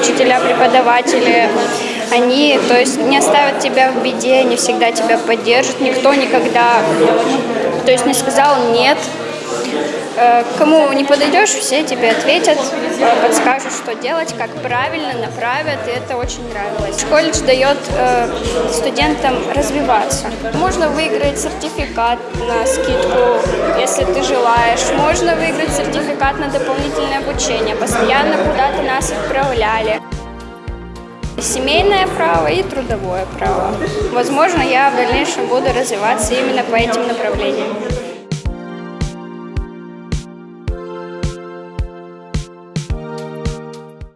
учителя, преподаватели, они, то есть, не оставят тебя в беде, они всегда тебя поддержат, никто никогда, то есть, не сказал «нет», Э, Кому не подойдешь, все тебе ответят, подскажут, что делать, как правильно, направят, и это очень нравилось. Колледж дает э, студентам развиваться. Можно выиграть сертификат на скидку, если ты желаешь. Можно выиграть сертификат на дополнительное обучение. Постоянно куда-то нас отправляли. Семейное право и трудовое право. Возможно, я в дальнейшем буду развиваться именно по этим направлениям.